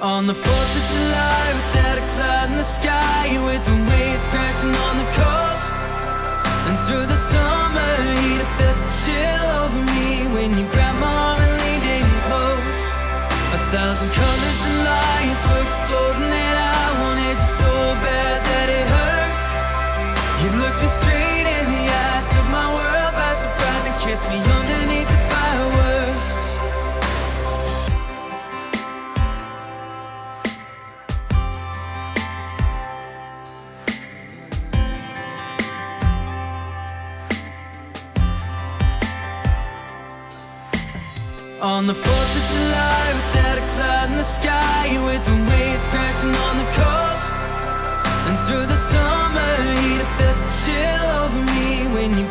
On the 4th of July, without a cloud in the sky, with the waves crashing on the coast. And through the summer heat, I felt a chill over me when you grabbed my arm and leaned in close. A thousand colors and lights were exploding, and I wanted you so bad that it hurt. You looked me straight in the eyes, took my world by surprise, and kissed me On the 4th of July, without a cloud in the sky, with the waves crashing on the coast. And through the summer heat, I felt a chill over me when you